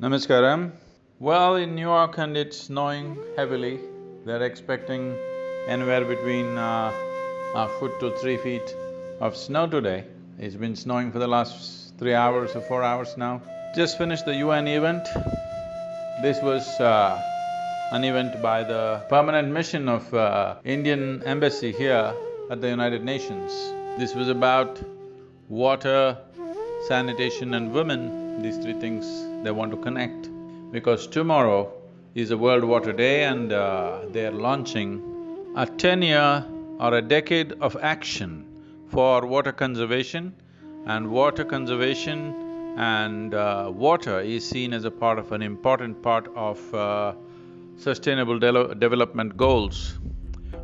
Namaskaram. Well, in New York and it's snowing heavily. They're expecting anywhere between uh, a foot to three feet of snow today. It's been snowing for the last three hours or four hours now. Just finished the UN event. This was uh, an event by the permanent mission of uh, Indian embassy here at the United Nations. This was about water, sanitation and women, these three things they want to connect. Because tomorrow is a World Water Day and uh, they're launching a ten-year or a decade of action for water conservation and water conservation and uh, water is seen as a part of an important part of uh, sustainable de development goals.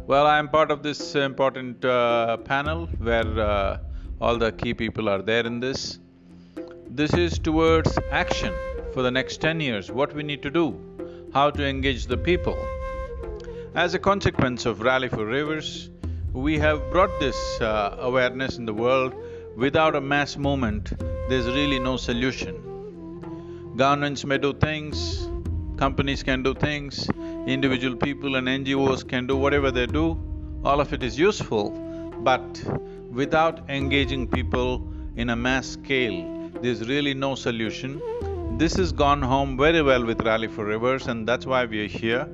Well, I'm part of this important uh, panel where uh, all the key people are there in this. This is towards action for the next ten years, what we need to do, how to engage the people. As a consequence of Rally for Rivers, we have brought this uh, awareness in the world. Without a mass movement, there's really no solution. Governments may do things, companies can do things, individual people and NGOs can do whatever they do, all of it is useful, but without engaging people in a mass scale, there's really no solution. This has gone home very well with Rally for Rivers and that's why we are here.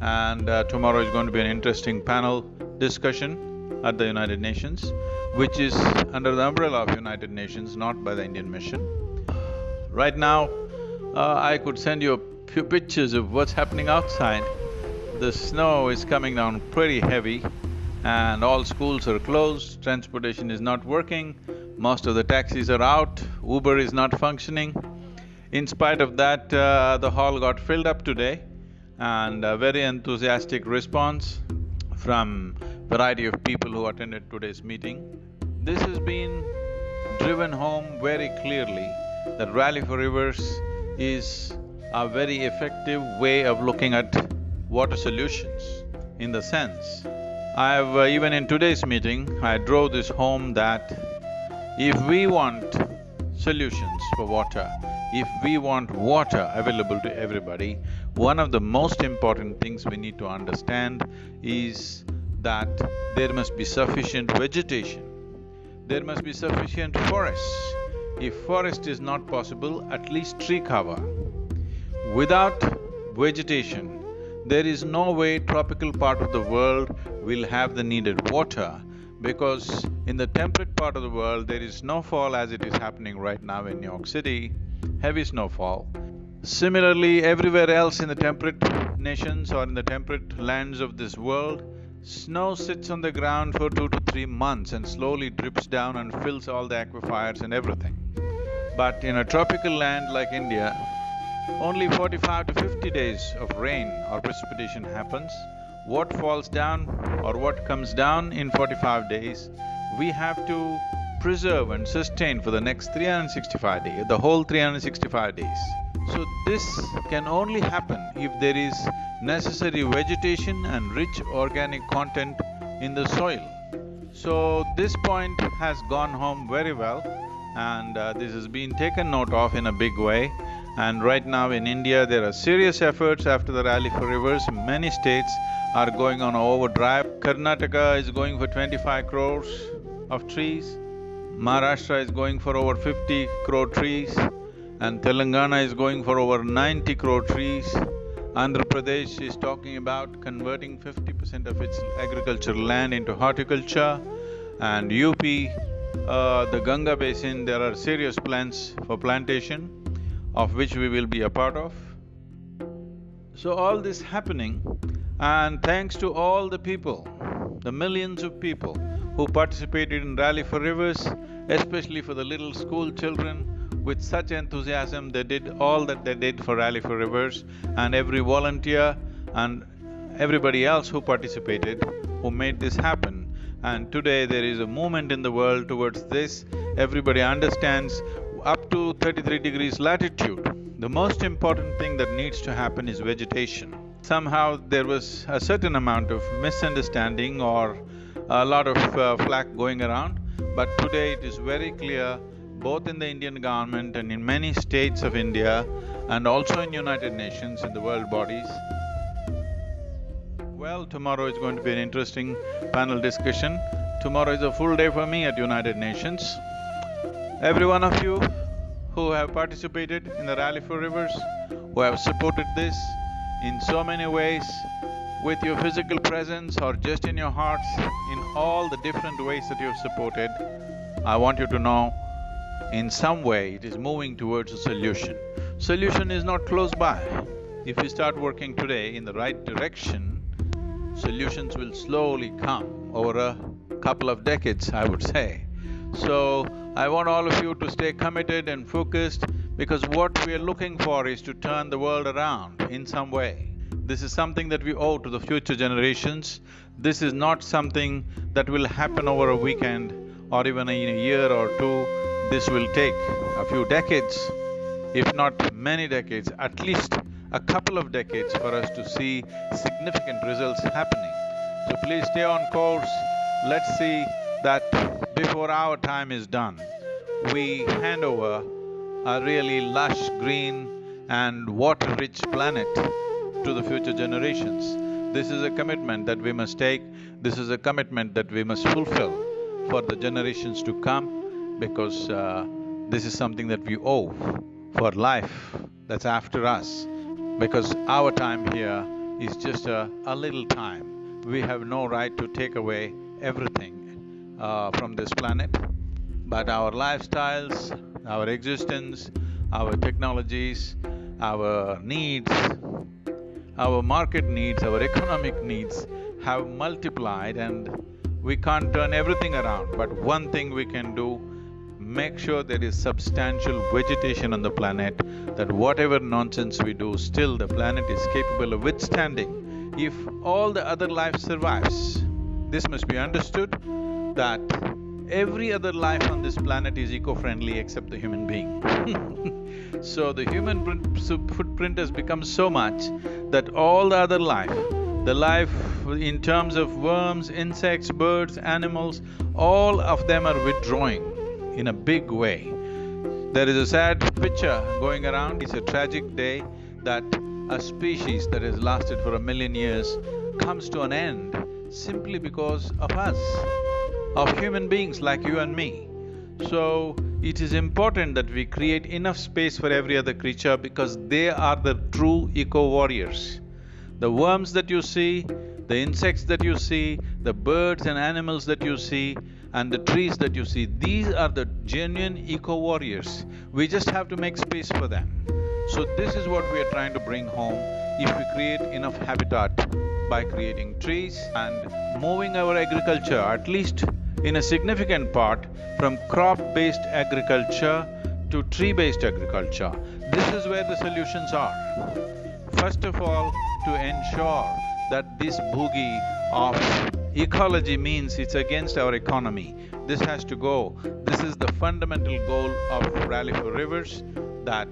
And uh, tomorrow is going to be an interesting panel discussion at the United Nations, which is under the umbrella of United Nations, not by the Indian mission. Right now, uh, I could send you a few pictures of what's happening outside. The snow is coming down pretty heavy and all schools are closed, transportation is not working, most of the taxis are out, Uber is not functioning. In spite of that, uh, the hall got filled up today and a very enthusiastic response from variety of people who attended today's meeting. This has been driven home very clearly that Rally for Rivers is a very effective way of looking at water solutions in the sense, I've… Uh, even in today's meeting, I drove this home that if we want solutions for water, if we want water available to everybody, one of the most important things we need to understand is that there must be sufficient vegetation, there must be sufficient forests. If forest is not possible, at least tree cover. Without vegetation, there is no way tropical part of the world will have the needed water because in the temperate part of the world, there is snowfall as it is happening right now in New York City heavy snowfall. Similarly, everywhere else in the temperate nations or in the temperate lands of this world, snow sits on the ground for two to three months and slowly drips down and fills all the aquifers and everything. But in a tropical land like India, only forty-five to fifty days of rain or precipitation happens. What falls down or what comes down in forty-five days, we have to preserve and sustain for the next 365 days, the whole 365 days. So this can only happen if there is necessary vegetation and rich organic content in the soil. So this point has gone home very well and uh, this has been taken note of in a big way. And right now in India, there are serious efforts after the Rally for Rivers. Many states are going on overdrive. Karnataka is going for twenty-five crores of trees. Maharashtra is going for over fifty crore trees and Telangana is going for over ninety crore trees. Andhra Pradesh is talking about converting fifty percent of its agricultural land into horticulture and UP, uh, the Ganga basin, there are serious plans for plantation of which we will be a part of. So all this happening and thanks to all the people, the millions of people who participated in Rally for Rivers, especially for the little school children, with such enthusiasm they did all that they did for Rally for Rivers and every volunteer and everybody else who participated, who made this happen. And today there is a movement in the world towards this, everybody understands up to thirty-three degrees latitude, the most important thing that needs to happen is vegetation. Somehow there was a certain amount of misunderstanding or a lot of uh, flack going around, but today it is very clear, both in the Indian government and in many states of India, and also in United Nations, in the world bodies. Well, tomorrow is going to be an interesting panel discussion. Tomorrow is a full day for me at United Nations. Every one of you who have participated in the Rally for Rivers, who have supported this in so many ways, with your physical presence or just in your hearts, in all the different ways that you've supported, I want you to know, in some way it is moving towards a solution. Solution is not close by. If you start working today in the right direction, solutions will slowly come over a couple of decades, I would say. So, I want all of you to stay committed and focused because what we are looking for is to turn the world around in some way. This is something that we owe to the future generations. This is not something that will happen over a weekend or even in a year or two. This will take a few decades, if not many decades, at least a couple of decades for us to see significant results happening. So please stay on course. Let's see that before our time is done, we hand over a really lush, green and water-rich planet to the future generations. This is a commitment that we must take, this is a commitment that we must fulfill for the generations to come because uh, this is something that we owe for life that's after us. Because our time here is just a, a little time. We have no right to take away everything uh, from this planet, but our lifestyles, our existence, our technologies, our needs, our market needs, our economic needs have multiplied and we can't turn everything around, but one thing we can do, make sure there is substantial vegetation on the planet, that whatever nonsense we do, still the planet is capable of withstanding. If all the other life survives, this must be understood that every other life on this planet is eco-friendly except the human being. So the human footprint has become so much that all the other life, the life in terms of worms, insects, birds, animals, all of them are withdrawing in a big way. There is a sad picture going around, it's a tragic day that a species that has lasted for a million years comes to an end simply because of us, of human beings like you and me. So, it is important that we create enough space for every other creature because they are the true eco-warriors. The worms that you see, the insects that you see, the birds and animals that you see, and the trees that you see, these are the genuine eco-warriors. We just have to make space for them. So this is what we are trying to bring home if we create enough habitat by creating trees and moving our agriculture at least in a significant part from crop-based agriculture to tree-based agriculture. This is where the solutions are. First of all, to ensure that this boogie of ecology means it's against our economy. This has to go. This is the fundamental goal of Rally for Rivers, that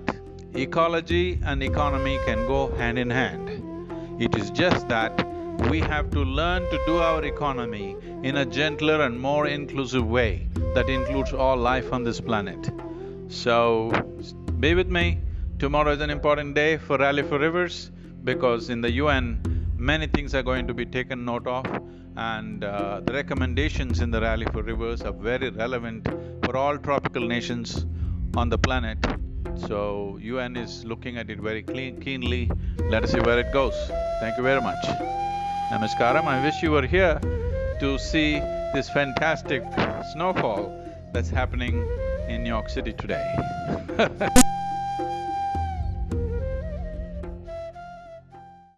ecology and economy can go hand in hand. It is just that we have to learn to do our economy in a gentler and more inclusive way that includes all life on this planet. So, be with me. Tomorrow is an important day for Rally for Rivers because in the UN, many things are going to be taken note of and uh, the recommendations in the Rally for Rivers are very relevant for all tropical nations on the planet. So, UN is looking at it very clean, keenly. Let us see where it goes. Thank you very much. Namaskaram. I wish you were here to see this fantastic snowfall that's happening in New York City today